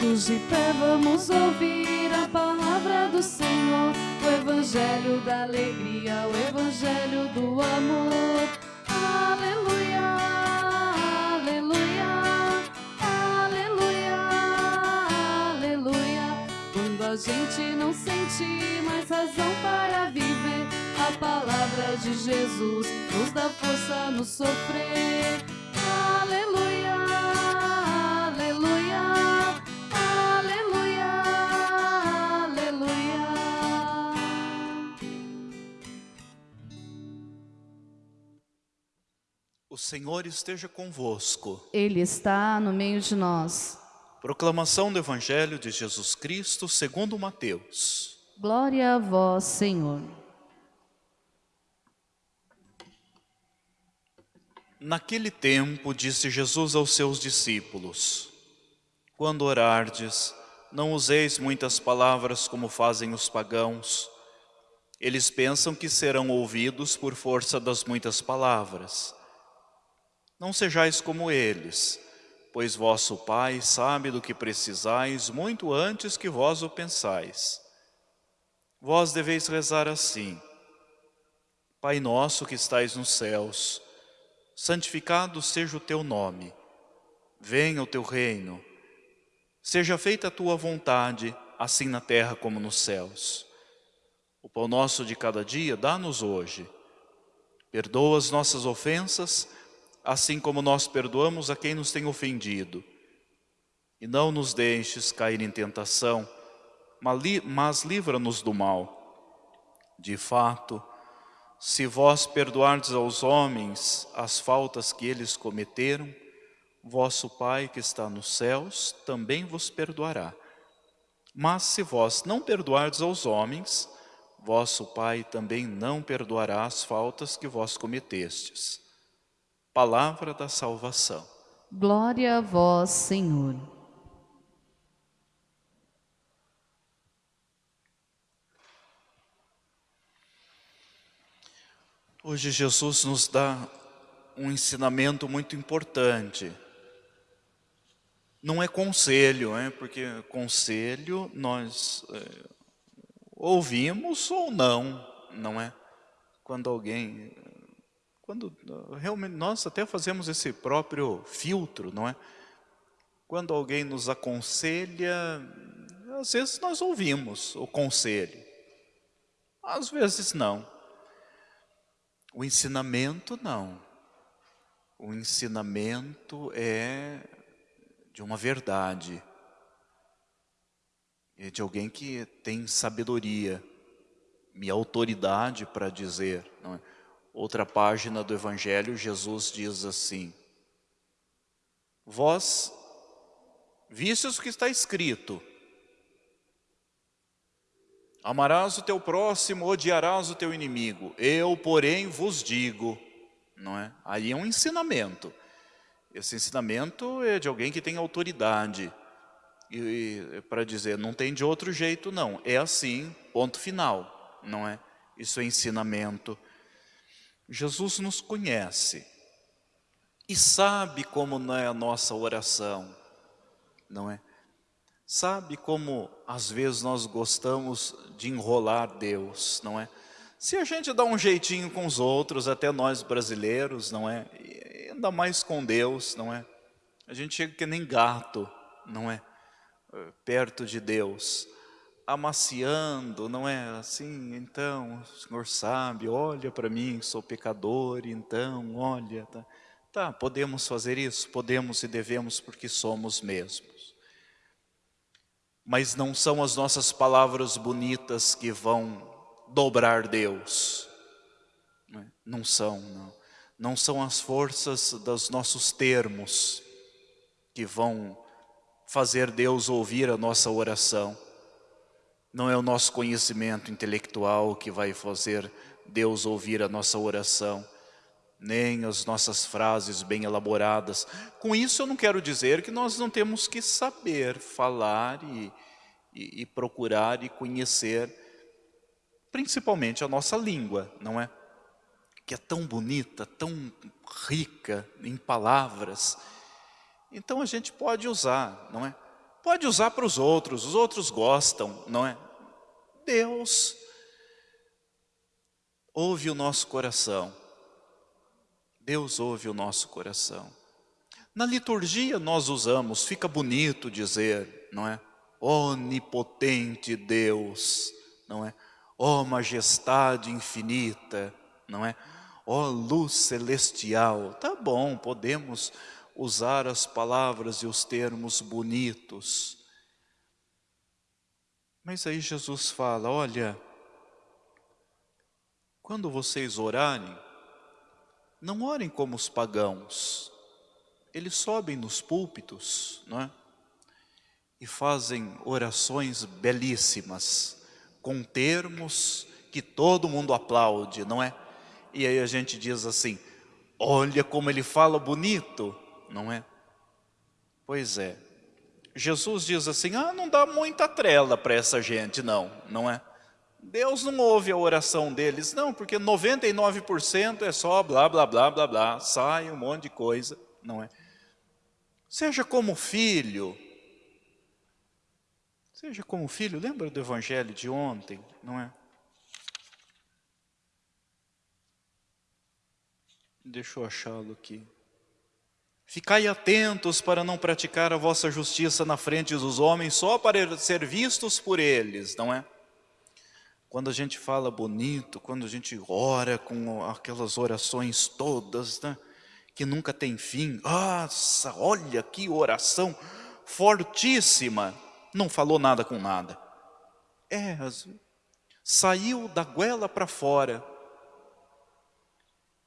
Todos de pé vamos ouvir a palavra do Senhor, o evangelho da alegria, o evangelho do amor. Aleluia, aleluia, aleluia, aleluia. Quando a gente não sente mais razão para viver, a palavra de Jesus nos dá força no sofrer. Aleluia, Senhor esteja convosco. Ele está no meio de nós. Proclamação do Evangelho de Jesus Cristo segundo Mateus. Glória a vós, Senhor. Naquele tempo disse Jesus aos seus discípulos, Quando orardes, não useis muitas palavras como fazem os pagãos. Eles pensam que serão ouvidos por força das muitas palavras. Não sejais como eles, pois vosso Pai sabe do que precisais muito antes que vós o pensais. Vós deveis rezar assim, Pai nosso que estais nos céus, santificado seja o teu nome, venha o teu reino, seja feita a tua vontade, assim na terra como nos céus. O pão nosso de cada dia dá-nos hoje. Perdoa as nossas ofensas, assim como nós perdoamos a quem nos tem ofendido. E não nos deixes cair em tentação, mas livra-nos do mal. De fato, se vós perdoardes aos homens as faltas que eles cometeram, vosso Pai que está nos céus também vos perdoará. Mas se vós não perdoardes aos homens, vosso Pai também não perdoará as faltas que vós cometestes. Palavra da salvação. Glória a vós, Senhor. Hoje Jesus nos dá um ensinamento muito importante. Não é conselho, é? porque conselho nós é, ouvimos ou não, não é? Quando alguém, quando realmente nós até fazemos esse próprio filtro, não é? Quando alguém nos aconselha, às vezes nós ouvimos o conselho, às vezes não. O ensinamento não. O ensinamento é de uma verdade. É de alguém que tem sabedoria e autoridade para dizer. É? Outra página do Evangelho, Jesus diz assim, Vós vistes o que está escrito, Amarás o teu próximo, odiarás o teu inimigo. Eu, porém, vos digo, não é? Aí é um ensinamento. Esse ensinamento é de alguém que tem autoridade. E, e para dizer, não tem de outro jeito, não. É assim, ponto final, não é? Isso é ensinamento. Jesus nos conhece e sabe como não é a nossa oração, não é? Sabe como às vezes nós gostamos de enrolar Deus, não é? Se a gente dá um jeitinho com os outros, até nós brasileiros, não é? E ainda mais com Deus, não é? A gente chega que nem gato, não é? Perto de Deus, amaciando, não é? Assim, então, o Senhor sabe, olha para mim, sou pecador, então, olha, tá? Tá, podemos fazer isso? Podemos e devemos porque somos mesmos mas não são as nossas palavras bonitas que vão dobrar Deus. É? Não são, não. Não são as forças dos nossos termos que vão fazer Deus ouvir a nossa oração. Não é o nosso conhecimento intelectual que vai fazer Deus ouvir a nossa oração, nem as nossas frases bem elaboradas. Com isso eu não quero dizer que nós não temos que saber falar e, e, e procurar e conhecer principalmente a nossa língua, não é? Que é tão bonita, tão rica em palavras. Então a gente pode usar, não é? Pode usar para os outros, os outros gostam, não é? Deus ouve o nosso coração. Deus ouve o nosso coração. Na liturgia nós usamos, fica bonito dizer, não é? Onipotente Deus, não é? Ó oh, majestade infinita, não é? Ó oh, luz celestial. Tá bom, podemos usar as palavras e os termos bonitos. Mas aí Jesus fala, olha, quando vocês orarem, não orem como os pagãos. Eles sobem nos púlpitos, não é? E fazem orações belíssimas, com termos que todo mundo aplaude, não é? E aí a gente diz assim, olha como ele fala bonito, não é? Pois é. Jesus diz assim, ah, não dá muita trela para essa gente, não, não é? Deus não ouve a oração deles, não, porque 99% é só blá, blá, blá, blá, blá, sai um monte de coisa, não é? Seja como filho, seja como filho, lembra do evangelho de ontem, não é? Deixa eu achá-lo aqui. Ficai atentos para não praticar a vossa justiça na frente dos homens, só para ser vistos por eles, não é? Quando a gente fala bonito, quando a gente ora com aquelas orações todas, né? que nunca tem fim. Nossa, olha que oração fortíssima. Não falou nada com nada. É, saiu da goela para fora.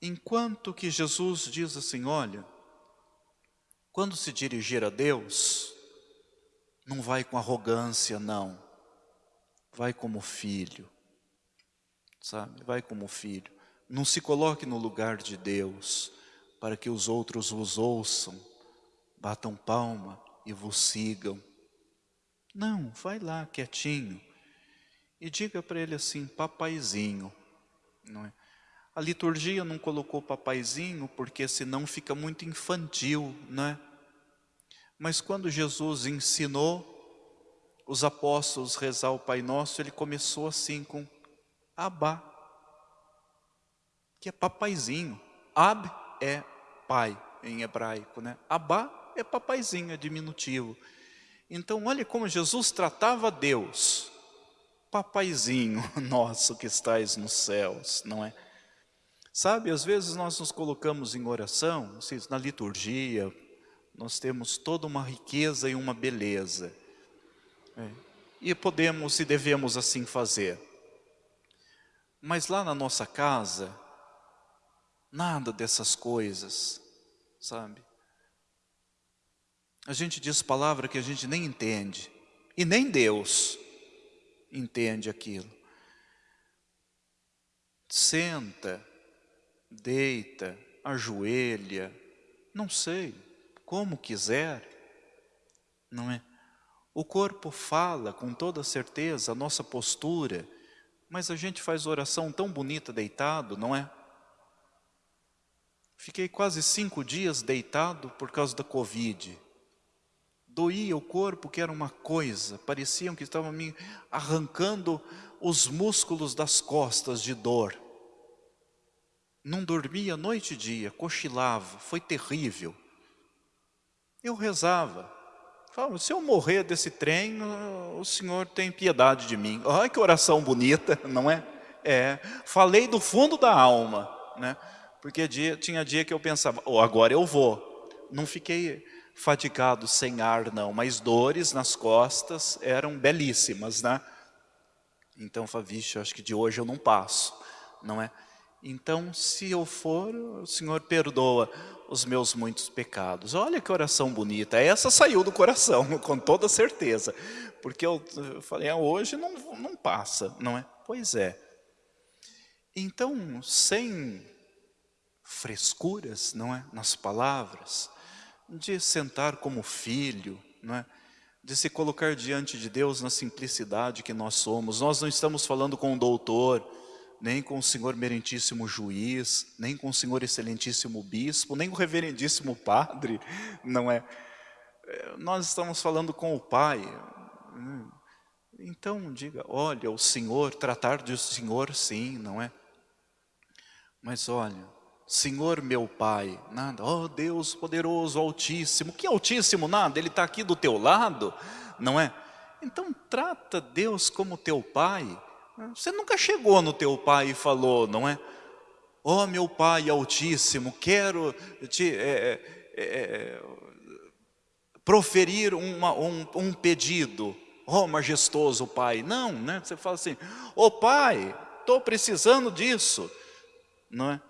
Enquanto que Jesus diz assim, olha, quando se dirigir a Deus, não vai com arrogância, não vai como filho, sabe? Vai como filho. Não se coloque no lugar de Deus para que os outros vos ouçam, batam palma e vos sigam. Não, vai lá quietinho e diga para ele assim, papaizinho. Não é? A liturgia não colocou papaizinho porque senão fica muito infantil, não é? Mas quando Jesus ensinou os apóstolos rezar o Pai Nosso, ele começou assim com Abá, que é papaizinho. Ab é pai em hebraico, né? Abá é papaizinho, é diminutivo. Então, olha como Jesus tratava Deus. Papaizinho nosso que estais nos céus, não é? Sabe, às vezes nós nos colocamos em oração, na liturgia, nós temos toda uma riqueza e uma beleza. É. E podemos e devemos assim fazer. Mas lá na nossa casa, nada dessas coisas, sabe? A gente diz palavra que a gente nem entende. E nem Deus entende aquilo. Senta, deita, ajoelha, não sei, como quiser, não é? O corpo fala com toda certeza a nossa postura, mas a gente faz oração tão bonita deitado, não é? Fiquei quase cinco dias deitado por causa da Covid. Doía o corpo que era uma coisa, parecia que estava me arrancando os músculos das costas de dor. Não dormia noite e dia, cochilava, foi terrível. Eu rezava, Fala, se eu morrer desse trem, o Senhor tem piedade de mim. Olha que oração bonita, não é? É, falei do fundo da alma, né? Porque dia, tinha dia que eu pensava, oh, agora eu vou. Não fiquei fatigado sem ar não, mas dores nas costas eram belíssimas, né? Então falei, vixe, acho que de hoje eu não passo, não é? Então, se eu for, o Senhor perdoa os meus muitos pecados. Olha que oração bonita. Essa saiu do coração, com toda certeza. Porque eu, falei, ah, hoje não, não passa, não é? Pois é. Então, sem frescuras, não é? Nas palavras, de sentar como filho, não é? De se colocar diante de Deus na simplicidade que nós somos. Nós não estamos falando com um doutor, nem com o senhor merentíssimo juiz, nem com o senhor excelentíssimo bispo, nem com o reverendíssimo padre, não é? eh, nós estamos falando com o Pai. Então diga, olha, o Senhor, tratar de o Senhor sim, não é? Mas olha, Senhor meu Pai, nada, oh Deus poderoso, altíssimo, que altíssimo nada, Ele está aqui do teu lado, não é? Então trata Deus como teu Pai, você nunca chegou no teu Pai e falou, não é? Oh meu Pai altíssimo, quero te... É, é, é proferir uma, um, um pedido, oh majestoso Pai, não, né? Você fala assim, oh Pai, estou precisando disso, não é?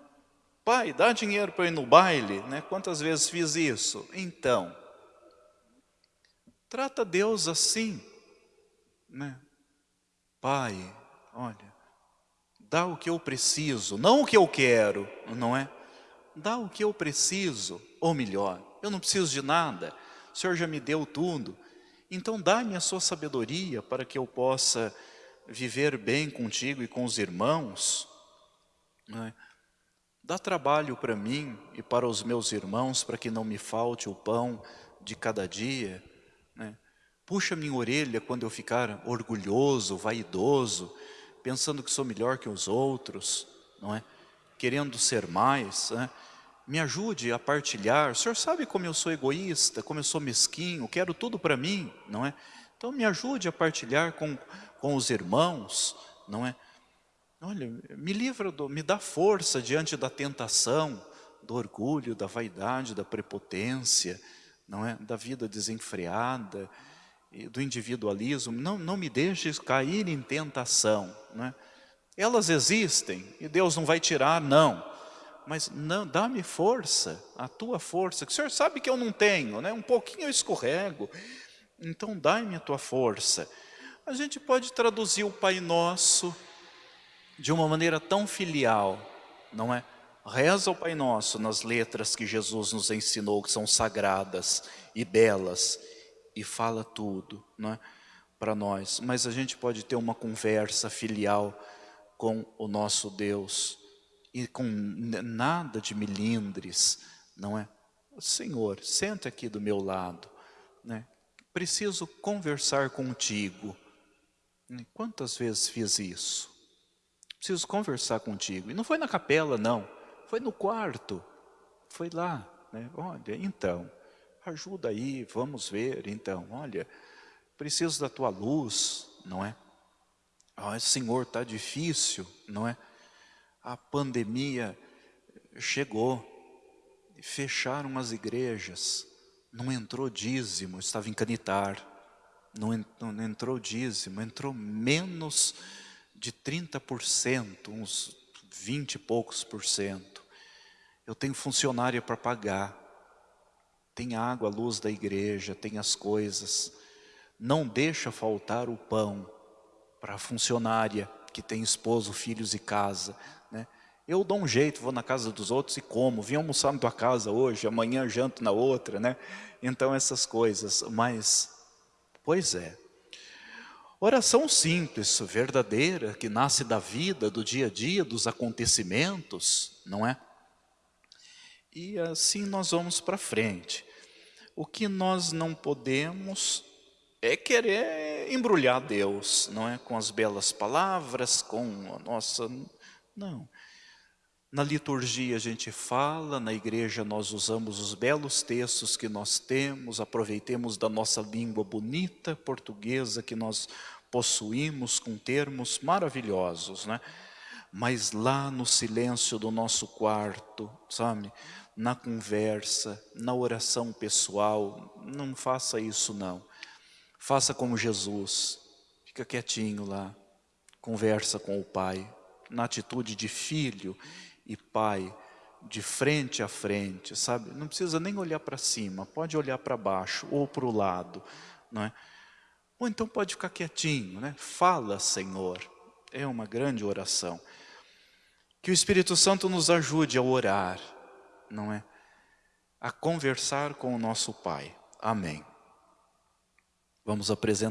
Pai, dá dinheiro para ir no baile, né? Quantas vezes fiz isso? Então, trata Deus assim, né? Pai, olha, dá o que eu preciso, não o que eu quero, não é? Dá o que eu preciso, ou melhor, eu não preciso de nada, o Senhor já me deu tudo, então dá-me a sua sabedoria para que eu possa viver bem contigo e com os irmãos, não é? Dá trabalho para mim e para os meus irmãos, para que não me falte o pão de cada dia. Né? Puxa minha orelha quando eu ficar orgulhoso, vaidoso, pensando que sou melhor que os outros, não é? Querendo ser mais, né? Me ajude a partilhar. O senhor sabe como eu sou egoísta, como eu sou mesquinho, quero tudo para mim, não é? Então me ajude a partilhar com, com os irmãos, não é? Olha, me livra, do, me dá força diante da tentação, do orgulho, da vaidade, da prepotência, não é? da vida desenfreada, do individualismo. Não, não me deixes cair em tentação. Não é? Elas existem e Deus não vai tirar, não. Mas não, dá-me força, a tua força, que o Senhor sabe que eu não tenho, né? um pouquinho eu escorrego. Então dá-me a tua força. A gente pode traduzir o Pai Nosso de uma maneira tão filial, não é? Reza o Pai Nosso nas letras que Jesus nos ensinou, que são sagradas e belas, e fala tudo, não é? Para nós. Mas a gente pode ter uma conversa filial com o nosso Deus, e com nada de milindres, não é? Senhor, senta aqui do meu lado, né? Preciso conversar contigo. Quantas vezes fiz isso? preciso conversar contigo. E não foi na capela, não. Foi no quarto. Foi lá. Né? Olha, então, ajuda aí, vamos ver. Então, olha, preciso da tua luz, não é? Ah, Senhor, está difícil, não é? A pandemia chegou, fecharam as igrejas, não entrou dízimo, estava em canitar, não entrou dízimo, entrou menos de 30%, uns 20 e poucos por cento. Eu tenho funcionária para pagar, tem água, a luz da igreja, tem as coisas. Não deixa faltar o pão para a funcionária que tem esposo, filhos e casa. Né? Eu dou um jeito, vou na casa dos outros e como. Vim almoçar na tua casa hoje, amanhã janto na outra. Né? Então essas coisas, mas, pois é, Oração simples, verdadeira, que nasce da vida, do dia a dia, dos acontecimentos, não é? E assim nós vamos para frente. O que nós não podemos é querer embrulhar Deus, não é? Com as belas palavras, com a nossa... Não. Na liturgia a gente fala, na igreja nós usamos os belos textos que nós temos, aproveitemos da nossa língua bonita portuguesa que nós possuímos com termos maravilhosos, né? Mas lá no silêncio do nosso quarto, sabe? Na conversa, na oração pessoal, não faça isso não. Faça como Jesus, fica quietinho lá, conversa com o Pai, na atitude de filho e pai, de frente a frente, sabe? Não precisa nem olhar para cima, pode olhar para baixo ou para o lado, não é? Ou então pode ficar quietinho, né? Fala, Senhor. É uma grande oração. Que o Espírito Santo nos ajude a orar, não é? A conversar com o nosso Pai. Amém. Vamos apresentar.